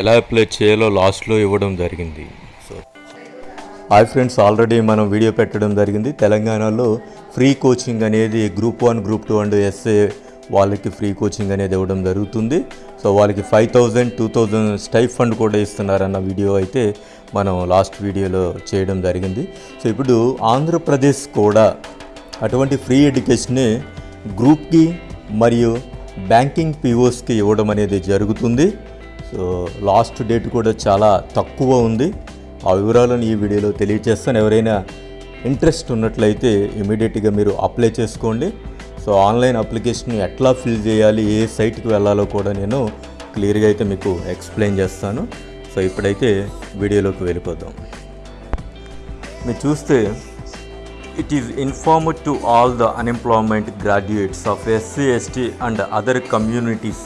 ఎలా అప్లై చేయాలో లాస్ట్లో ఇవ్వడం జరిగింది. సో హాయ్ ఫ్రెండ్స్ ఆల్రెడీ మనం వీడియో పెట్టడం జరిగింది. తెలంగాణలో ఫ్రీ కోచింగ్ అనేది group one group two and SA వాళ్ళకి ఫ్రీ కోచింగ్ అనేది ఇవ్వడం జరుగుతుంది. సో వాళ్ళకి five thousand two thousand stipend కూడా ఇస్తున్నారన్న వీడియో అయితే మనం లాస్ట్ వీడియోలో చేయడం జరిగింది. సో ఇప్పుడు ఆంధ్రప్రదేశ్ కూడా అటువంటి ఫ్రీ ఎడ్యుకేషన్ని గ్రూప్కి మరియు బ్యాంకింగ్ పీఓస్కి ఇవ్వడం అనేది జరుగుతుంది. సో లాస్ట్ డేట్ కూడా చాలా తక్కువ ఉంది. ఆ వివరాలను ఈ వీడియోలో తెలియజేస్తాను. ఎవరైనా ఇంట్రెస్ట్ ఉన్నట్లయితే ఇమీడియట్గా మీరు అప్లై చేసుకోండి. సో ఆన్లైన్ అప్లికేషన్ ఎట్లా ఫిల్ చేయాలి ఏ సైట్కి వెళ్ళాలో కూడా నేను క్లియర్గా అయితే మీకు ఎక్స్ప్లెయిన్ చేస్తాను. సో ఇప్పుడైతే వీడియోలోకి వెళ్ళిపోతాం మీరు చూస్తే it is informed to all the unemployment graduates of SC ST and other communities.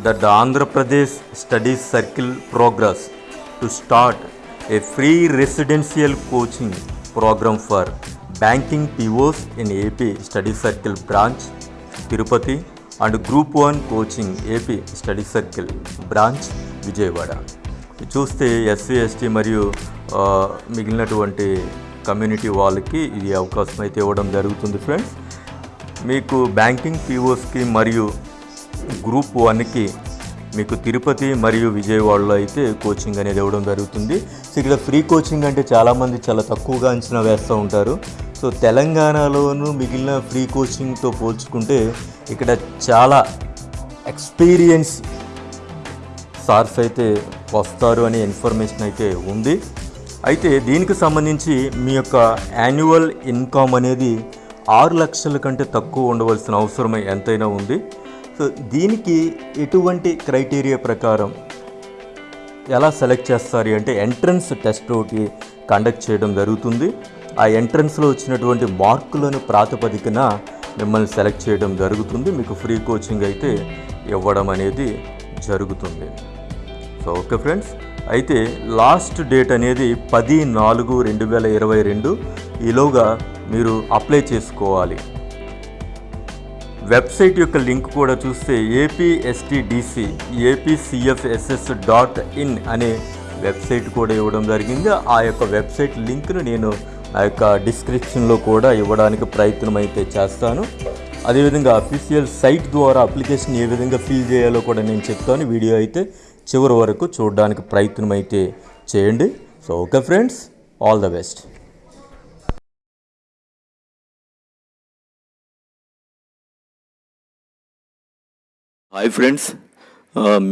That the Andhra Pradesh Studies Circle progress to start a free residential coaching program for banking POs in AP Study Circle branch Tirupati and Group 1 coaching AP Study Circle branch Vijayawada చూస్తే SC ST మరియు ఆ, మిగిలినటువంటి community వాళ్ళకి ఇది అవకాశం అయితే ఇవ్వడం జరుగుతుంది ఫ్రెండ్స్ మీకు బ్యాంకింగ్ పీఓస్కి మరియు గ్రూప్ వన్కి మీకు తిరుపతి మరియు విజయవాడలో అయితే కోచింగ్ అనేది ఇవ్వడం జరుగుతుంది. సో ఇక్కడ ఫ్రీ కోచింగ్ అంటే చాలామంది చాలా తక్కువగా అంచనా వేస్తూ ఉంటారు. సో తెలంగాణలోను మిగిలిన ఫ్రీ కోచింగ్తో పోల్చుకుంటే ఇక్కడ చాలా ఎక్స్పీరియన్స్ సార్స్ అయితే వస్తారు అనే ఇన్ఫర్మేషన్ అయితే ఉంది. అయితే దీనికి సంబంధించి మీ యొక్క యాన్యువల్ ఇన్కమ్ అనేది ఆరు లక్షల కంటే తక్కువ ఉండవలసిన అవసరం ఎంతైనా ఉంది. సో దీనికి ఎటువంటి క్రైటీరియా ప్రకారం ఎలా సెలెక్ట్ చేస్తారు అంటే ఎంట్రన్స్ టెస్ట్ ఒకటి కండక్ట్ చేయడం జరుగుతుంది. ఆ ఎంట్రన్స్లో వచ్చినటువంటి మార్కులను ప్రాతిపదికన మిమ్మల్ని సెలెక్ట్ చేయడం జరుగుతుంది. మీకు ఫ్రీ కోచింగ్ అయితే ఇవ్వడం అనేది జరుగుతుంది. So okay friends. అయితే లాస్ట్ డేట్ అనేది పది నాలుగు రెండు వేల ఇరవై రెండు. ఈలోగా మీరు అప్లై చేసుకోవాలి. వెబ్సైట్ యొక్క లింక్ కూడా చూస్తే ఏపీఎస్టీడీసీ ఏపీసీఎఫ్ఎస్ఎస్ డాట్ ఇన్ అనే వెబ్సైట్ కూడా ఇవ్వడం జరిగింది. ఆ యొక్క వెబ్సైట్ లింక్ను నేను ఆ యొక్క డిస్క్రిప్షన్లో కూడా ఇవ్వడానికి ప్రయత్నం అయితే చేస్తాను. అదేవిధంగా అఫీషియల్ సైట్ ద్వారా అప్లికేషన్ ఏ విధంగా ఫిల్ చేయాలో కూడా నేను చెప్తాను. వీడియో అయితే చివరి వరకు చూడడానికి ప్రయత్నం అయితే చేయండి. So okay friends all the best. Hi friends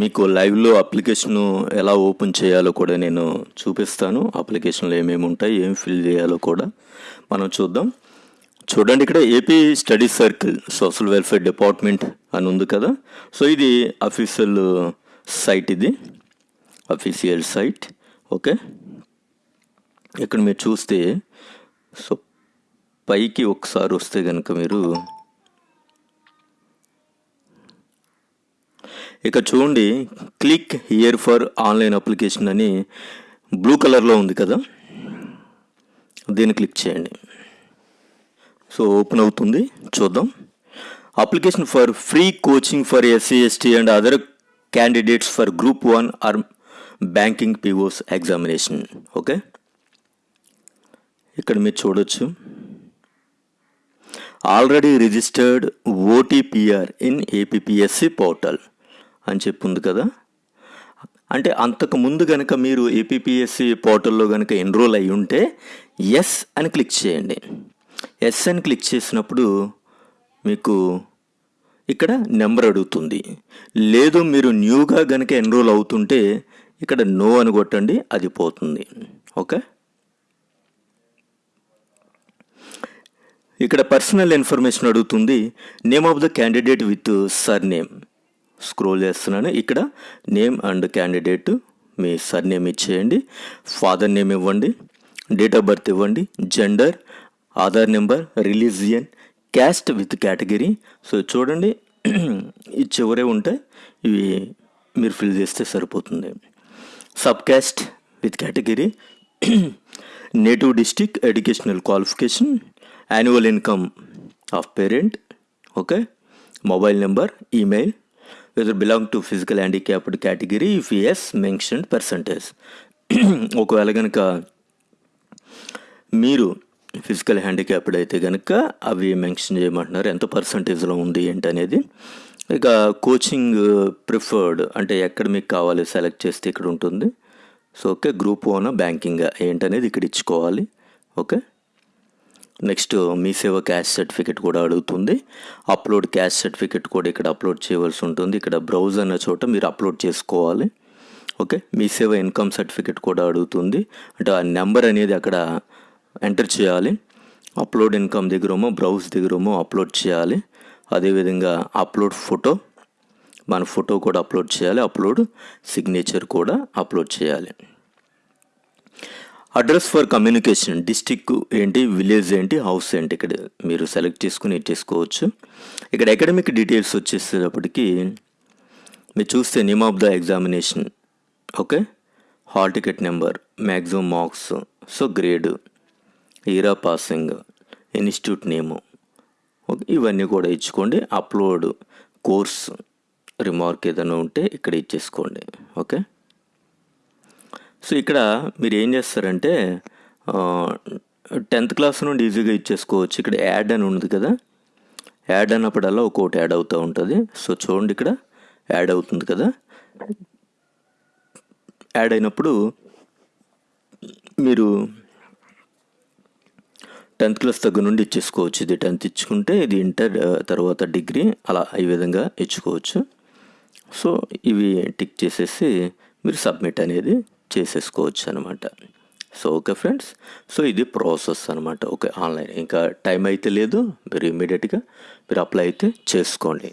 మీకు లైవ్లో అప్లికేషను ఎలా ఓపెన్ చేయాలో కూడా నేను చూపిస్తాను. అప్లికేషన్లో ఏమేమి ఉంటాయి ఏం ఫిల్ చేయాలో కూడా మనం చూద్దాం. చూడండి ఇక్కడ AP study circle social welfare department అని ఉంది కదా. సో ఇది అఫీషియల్ సైట్ ఇది. Official site. ఓకే. ఇక్కడ మీరు చూస్తే సో పైకి ఒకసారి వస్తే కనుక మీరు ఇక చూడండి click here for online application అని బ్లూ కలర్లో ఉంది కదా. దీన్ని క్లిక్ చేయండి. సో ఓపెన్ అవుతుంది. చూద్దాం. Application for free coaching for SC ST and other candidates for group one or banking POs examination okay ఇక్కడ మీరు చూడొచ్చు. Already registered OTPR in APSC portal అని చెప్పి ఉంది కదా. అంటే అంతకు ముందు కనుక మీరు ఏపీఎస్సి పోర్టల్లో కనుక ఎన్రోల్ అయి ఉంటే ఎస్ అని క్లిక్ చేయండి. ఎస్ అని క్లిక్ చేసినప్పుడు మీకు ఇక్కడ నెంబర్ అడుగుతుంది. లేదు మీరు న్యూగా కనుక ఎన్రోల్ అవుతుంటే ఇక్కడ నో అని కొట్టండి అది పోతుంది. ఓకే? ఇక్కడ పర్సనల్ ఇన్ఫర్మేషన్ అడుగుతుంది. Name of the candidate with surname scroll చేస్తున్నాను. ఇక్కడ నేమ్ అండ్ క్యాండిడేట్ మీ సర్ నేమ్ ఇచ్చేయండి. ఫాదర్ నేమ్ ఇవ్వండి. డేట్ ఆఫ్ బర్త్ ఇవ్వండి. Gender Aadhaar number religion caste with category. So చూడండి ఈ చివరే ఉంటాయి ఇవి మీరు ఫిల్ చేస్తే సరిపోతుంది. Sub caste with category. Native district educational qualification. Annual income of parent. Okay. Mobile number email. Whether belong to physical handicapped category if yes mention percentage ఒకవేళ కనుక మీరు ఫిజికల్ హ్యాండిక్యాప్డ్ అయితే కనుక అవి మెన్షన్ చేయమంటున్నారు. ఎంత పర్సంటేజ్లో ఉంది ఏంటి అనేది. ఇక కోచింగ్ ప్రిఫర్డ్ అంటే ఎక్కడ మీకు కావాలి సెలెక్ట్ చేస్తే ఇక్కడ ఉంటుంది. So okay group one banking ఏంటనేది ఇక్కడ ఇచ్చుకోవాలి. ఓకే నెక్స్ట్ మీ సేవ క్యాష్ సర్టిఫికేట్ కూడా అడుగుతుంది. అప్లోడ్ క్యాష్ సర్టిఫికేట్ కూడా ఇక్కడ అప్లోడ్ చేయవలసి ఉంటుంది. ఇక్కడ బ్రౌజ్ అన్న చోట మీరు అప్లోడ్ చేసుకోవాలి. ఓకే? మీ సేవ ఇన్కమ్ సర్టిఫికేట్ కూడా అడుగుతుంది. అంటే ఆ నెంబర్ అనేది అక్కడ ఎంటర్ చేయాలి. అప్లోడ్ ఇన్కమ్ దగ్గరేమో బ్రౌజ్ దగ్గరేమో అప్లోడ్ చేయాలి. అదేవిధంగా అప్లోడ్ ఫోటో మన ఫోటో కూడా అప్లోడ్ చేయాలి. అప్లోడ్ సిగ్నేచర్ కూడా అప్లోడ్ చేయాలి. అడ్రస్ ఫర్ కమ్యూనికేషన్ డిస్టిక్ ఏంటి విలేజ్ ఏంటి హౌస్ ఏంటి ఇక్కడ మీరు సెలెక్ట్ చేసుకుని ఇచ్చేసుకోవచ్చు ఇక్కడ అకాడమిక్ డీటెయిల్స్ వచ్చేసేటప్పటికి మీరు చూస్తే name of the examination okay? Hall ticket number maximum marks so grade Ira passing institute name okay? ఇవన్నీ కూడా ఇచ్చుకోండి. అప్లోడ్ కోర్స్ రిమార్క్ ఏదైనా ఉంటే ఇక్కడ ఇచ్చేసుకోండి ఓకే? సో ఇక్కడ మీరు ఏం చేస్తారంటే టెన్త్ క్లాస్ నుండి ఈజీగా ఇచ్చేసుకోవచ్చు. ఇక్కడ యాడ్ అని ఉంది కదా. యాడ్ అన్నప్పుడల్లా ఒక్కొక్కటి యాడ్ అవుతూ ఉంటుంది. సో చూడండి ఇక్కడ యాడ్ అవుతుంది కదా. యాడ్ అయినప్పుడు మీరు టెన్త్ క్లాస్ దగ్గర నుండి ఇచ్చేసుకోవచ్చు. ఇది టెన్త్ ఇచ్చుకుంటే ఇది ఇంటర్ తర్వాత డిగ్రీ అలా ఈ విధంగా ఇచ్చుకోవచ్చు. సో ఇవి టిక్ చేసేసి మీరు సబ్మిట్ అనేది చేసేసుకోవచ్చు అనమాట సో ఓకే ఫ్రెండ్స్. సో ఇది ప్రాసెస్ అనమాట. Okay online. ఇంకా టైం అయితే లేదు. మీరు ఇమీడియట్గా మీరు అప్లై అయితే చేసుకోండి.